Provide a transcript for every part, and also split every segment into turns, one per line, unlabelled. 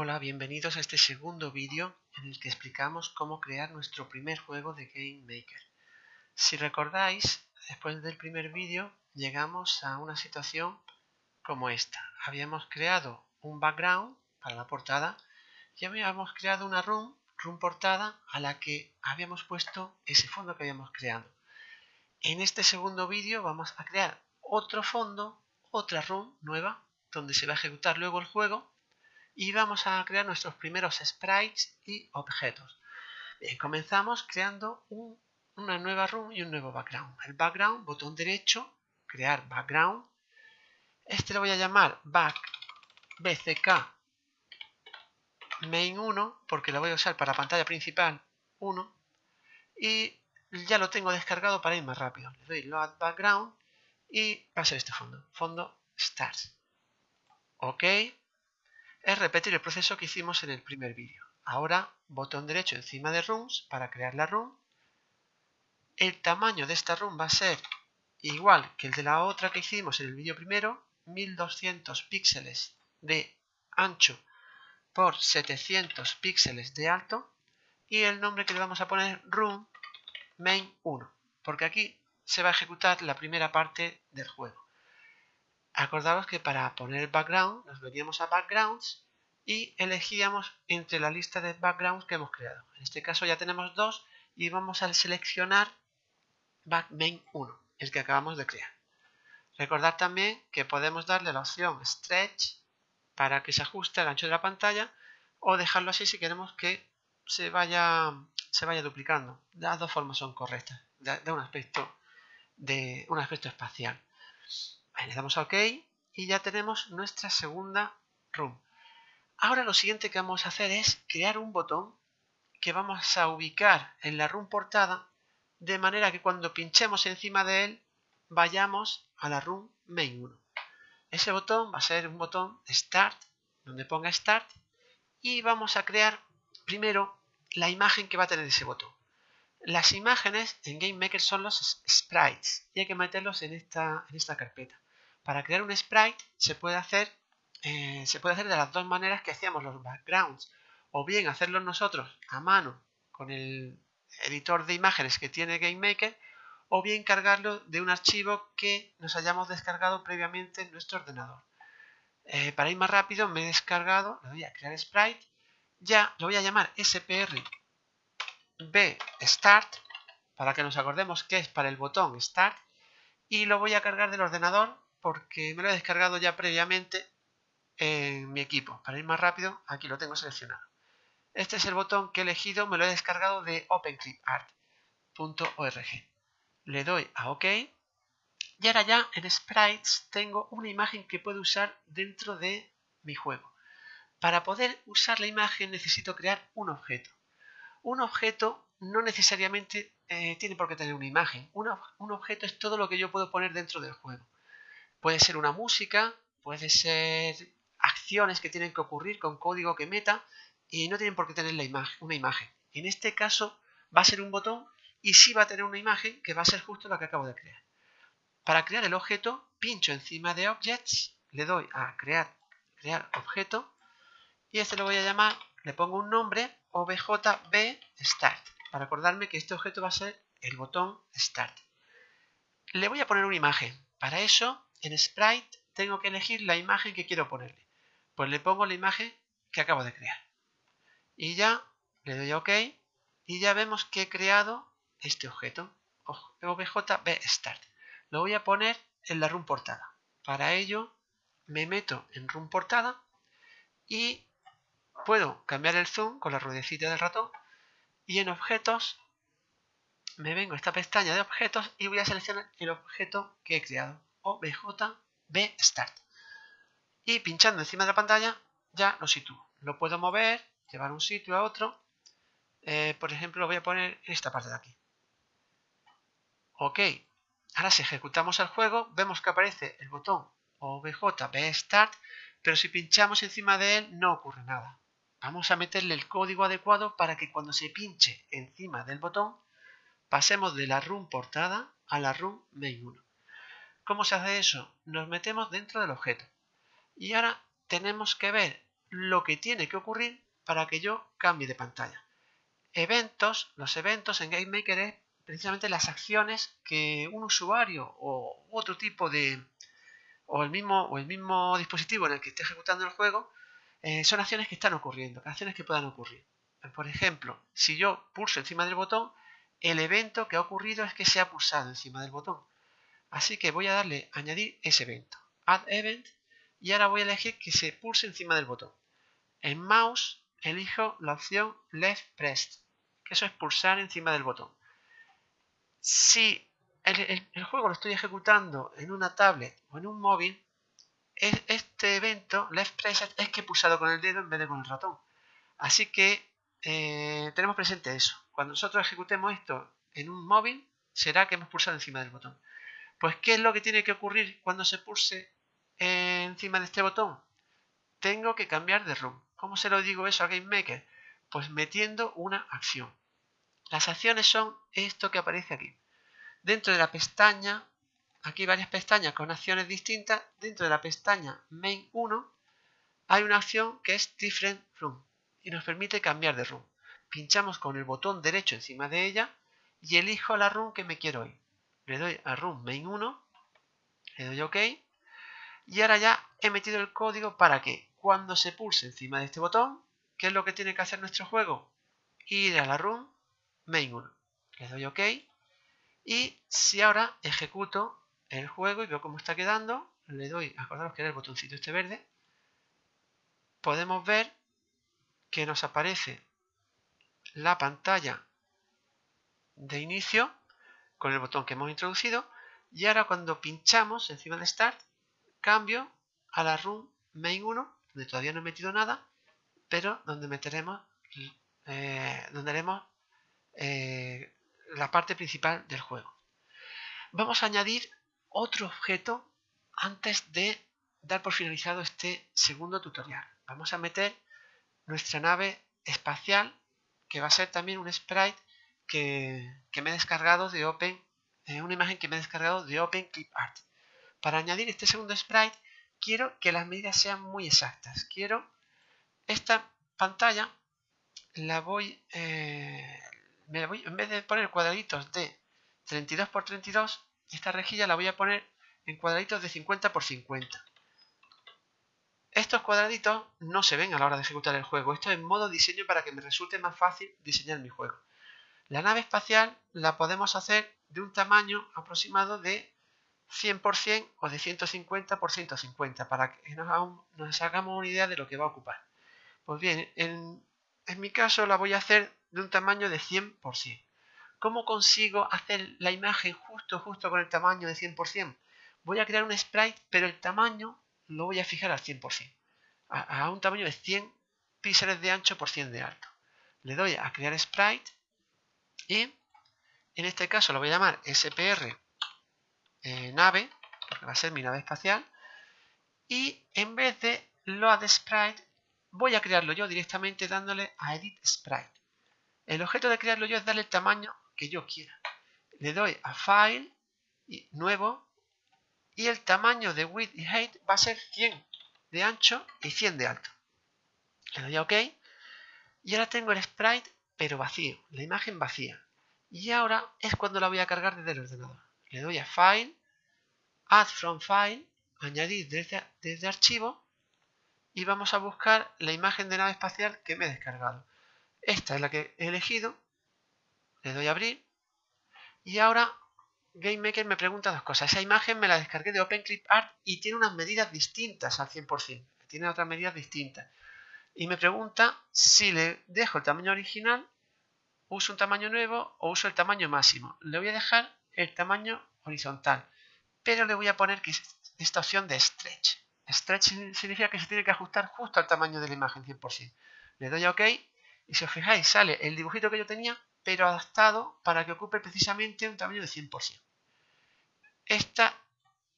Hola, bienvenidos a este segundo vídeo en el que explicamos cómo crear nuestro primer juego de Game Maker. Si recordáis, después del primer vídeo llegamos a una situación como esta. Habíamos creado un background para la portada y habíamos creado una room, room portada, a la que habíamos puesto ese fondo que habíamos creado. En este segundo vídeo vamos a crear otro fondo, otra room nueva, donde se va a ejecutar luego el juego y vamos a crear nuestros primeros sprites y objetos. Comenzamos creando una nueva room y un nuevo background. El background, botón derecho, crear background. Este lo voy a llamar back bck main 1 porque lo voy a usar para pantalla principal 1 y ya lo tengo descargado para ir más rápido. Le doy load background y va a ser este fondo, fondo stars. Ok, es repetir el proceso que hicimos en el primer vídeo. Ahora, botón derecho encima de Rooms para crear la room. El tamaño de esta room va a ser igual que el de la otra que hicimos en el vídeo primero, 1200 píxeles de ancho por 700 píxeles de alto y el nombre que le vamos a poner room main 1 porque aquí se va a ejecutar la primera parte del juego. Acordaos que para poner background nos veníamos a backgrounds y elegíamos entre la lista de backgrounds que hemos creado. En este caso ya tenemos dos y vamos a seleccionar backmain 1, el que acabamos de crear. Recordad también que podemos darle la opción stretch para que se ajuste al ancho de la pantalla o dejarlo así si queremos que se vaya, duplicando. Las dos formas son correctas, de, de un aspecto espacial le damos a OK y ya tenemos nuestra segunda room. Ahora lo siguiente que vamos a hacer es crear un botón que vamos a ubicar en la room portada de manera que cuando pinchemos encima de él vayamos a la room main 1. Ese botón va a ser un botón Start, donde ponga Start y vamos a crear primero la imagen que va a tener ese botón. Las imágenes en GameMaker son los sprites y hay que meterlos en esta, en esta carpeta. Para crear un sprite se puede hacer eh, se puede hacer de las dos maneras que hacíamos los backgrounds. O bien hacerlo nosotros a mano con el editor de imágenes que tiene GameMaker o bien cargarlo de un archivo que nos hayamos descargado previamente en nuestro ordenador. Eh, para ir más rápido me he descargado, le doy a crear sprite, ya lo voy a llamar SPR B Start para que nos acordemos que es para el botón Start y lo voy a cargar del ordenador porque me lo he descargado ya previamente en mi equipo. Para ir más rápido, aquí lo tengo seleccionado. Este es el botón que he elegido, me lo he descargado de openclipart.org. Le doy a OK y ahora ya en Sprites tengo una imagen que puedo usar dentro de mi juego. Para poder usar la imagen necesito crear un objeto. Un objeto no necesariamente eh, tiene por qué tener una imagen. un objeto es todo lo que yo puedo poner dentro del juego. Puede ser una música, puede ser acciones que tienen que ocurrir con código que meta y no tienen por qué tener una imagen. En este caso va a ser un botón y sí va a tener una imagen que va a ser justo la que acabo de crear. Para crear el objeto, pincho encima de Objects, le doy a crear, crear objeto y este lo voy a llamar, le pongo un nombre, OBJB Start, para acordarme que este objeto va a ser el botón Start. Le voy a poner una imagen. Para eso en Sprite tengo que elegir la imagen que quiero ponerle. Pues le pongo la imagen que acabo de crear. Y ya le doy a OK y ya vemos que he creado este objeto, objbstart. Lo voy a poner en la room portada. Para ello me meto en room portada y puedo cambiar el zoom con la ruedecita del ratón y en objetos me vengo a esta pestaña de objetos y voy a seleccionar el objeto que he creado. B Start. Y pinchando encima de la pantalla ya lo sitúo. Lo puedo mover, llevar un sitio a otro. Eh, por ejemplo, lo voy a poner en esta parte de aquí. Ok. Ahora si ejecutamos el juego, vemos que aparece el botón B Start, pero si pinchamos encima de él no ocurre nada. Vamos a meterle el código adecuado para que cuando se pinche encima del botón, pasemos de la room portada a la room main 1. ¿Cómo se hace eso? Nos metemos dentro del objeto. Y ahora tenemos que ver lo que tiene que ocurrir para que yo cambie de pantalla. Eventos, los eventos en GameMaker es precisamente las acciones que un usuario o otro tipo de o el mismo o el mismo dispositivo en el que esté ejecutando el juego eh, son acciones que están ocurriendo, acciones que puedan ocurrir. Por ejemplo, si yo pulso encima del botón, el evento que ha ocurrido es que se ha pulsado encima del botón. Así que voy a darle añadir ese evento. Add event y ahora voy a elegir que se pulse encima del botón. En mouse elijo la opción left pressed, que eso es pulsar encima del botón. Si el, juego lo estoy ejecutando en una tablet o en un móvil, este evento, left pressed, es que he pulsado con el dedo en vez de con el ratón. Así que eh, tenemos presente eso. Cuando nosotros ejecutemos esto en un móvil, será que hemos pulsado encima del botón. Pues, ¿qué es lo que tiene que ocurrir cuando se pulse encima de este botón? Tengo que cambiar de room. ¿Cómo se lo digo eso a GameMaker? Pues metiendo una acción. Las acciones son esto que aparece aquí. Dentro de la pestaña, aquí varias pestañas con acciones distintas. Dentro de la pestaña Main 1 hay una acción que es Different Room y nos permite cambiar de room. Pinchamos con el botón derecho encima de ella y elijo la room que me quiero ir. Le doy a room main 1, le doy OK y ahora ya he metido el código para que cuando se pulse encima de este botón, ¿qué es lo que tiene que hacer nuestro juego? Ir a la room main 1. Le doy OK y si ahora ejecuto el juego y veo cómo está quedando, le doy, acordaros que era el botoncito este verde, podemos ver que nos aparece la pantalla de inicio con el botón que hemos introducido y ahora cuando pinchamos encima de Start cambio a la Room Main 1 donde todavía no he metido nada pero donde meteremos eh, donde haremos eh, la parte principal del juego. Vamos a añadir otro objeto antes de dar por finalizado este segundo tutorial. Vamos a meter nuestra nave espacial, que va a ser también un sprite que, me he descargado de Open, eh, una imagen que me he descargado de Open Clip Art. Para añadir este segundo sprite, quiero que las medidas sean muy exactas. Quiero esta pantalla, la voy, eh, en vez de poner cuadraditos de 32 x 32, esta rejilla la voy a poner en cuadraditos de 50 x 50. Estos cuadraditos no se ven a la hora de ejecutar el juego. Esto es modo diseño para que me resulte más fácil diseñar mi juego. La nave espacial la podemos hacer de un tamaño aproximado de 100% o de 150 por 150 para que nos, hagamos, una idea de lo que va a ocupar. Pues bien, en, en mi caso la voy a hacer de un tamaño de 100%. ¿Cómo consigo hacer la imagen justo, justo con el tamaño de 100%? Voy a crear un sprite, pero el tamaño lo voy a fijar al 100%, a, un tamaño de 100 píxeles de ancho por 100 de alto. Le doy a crear sprite y en este caso lo voy a llamar SPR eh, nave, porque va a ser mi nave espacial, y en vez de load sprite voy a crearlo yo directamente dándole a edit sprite. El objeto de crearlo yo es darle el tamaño que yo quiera. Le doy a file, y nuevo, y el tamaño de width y height va a ser 100 de ancho y 100 de alto. Le doy a OK y ahora tengo el sprite pero vacío, la imagen vacía. Y ahora es cuando la voy a cargar desde el ordenador. Le doy a File, Add from File, añadir desde, desde archivo y vamos a buscar la imagen de nave espacial que me he descargado. Esta es la que he elegido, le doy a abrir y ahora GameMaker me pregunta dos cosas. Esa imagen me la descargué de OpenClipArt y tiene unas medidas distintas al 100%. Tiene otras medidas distintas. Y me pregunta si le dejo el tamaño original, uso un tamaño nuevo o uso el tamaño máximo. Le voy a dejar el tamaño horizontal. Pero le voy a poner esta opción de Stretch. Stretch significa que se tiene que ajustar justo al tamaño de la imagen 100%. Le doy a OK y si os fijáis sale el dibujito que yo tenía pero adaptado para que ocupe precisamente un tamaño de 100%. Esta,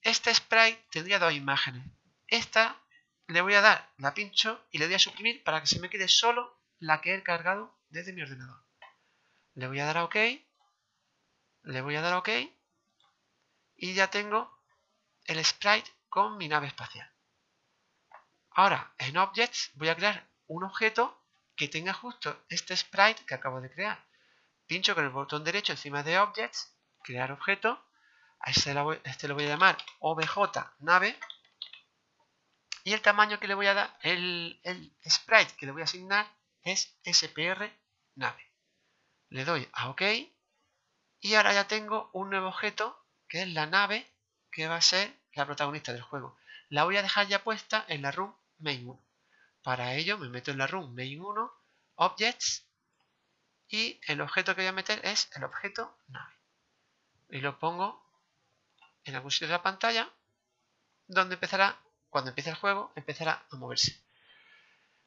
este sprite tendría dos imágenes. Esta le voy a dar, la pincho y le voy a suprimir para que se me quede solo la que he cargado desde mi ordenador. Le voy a dar a OK, le voy a dar a OK y ya tengo el sprite con mi nave espacial. Ahora, en Objects voy a crear un objeto que tenga justo este sprite que acabo de crear. Pincho con el botón derecho encima de Objects, crear objeto. A este lo voy, este lo voy a llamar obj nave. Y el tamaño que le voy a dar, el, el sprite que le voy a asignar es spr nave. Le doy a OK y ahora ya tengo un nuevo objeto que es la nave que va a ser la protagonista del juego. La voy a dejar ya puesta en la room main1. Para ello me meto en la room main1, objects y el objeto que voy a meter es el objeto nave. Y lo pongo en algún sitio de la pantalla donde empezará, cuando empiece el juego, empezará a moverse.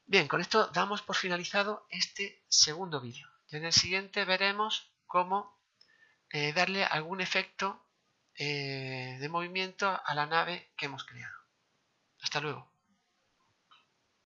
Bien, con esto damos por finalizado este segundo vídeo. En el siguiente veremos cómo eh, darle algún efecto eh, de movimiento a la nave que hemos creado. Hasta luego.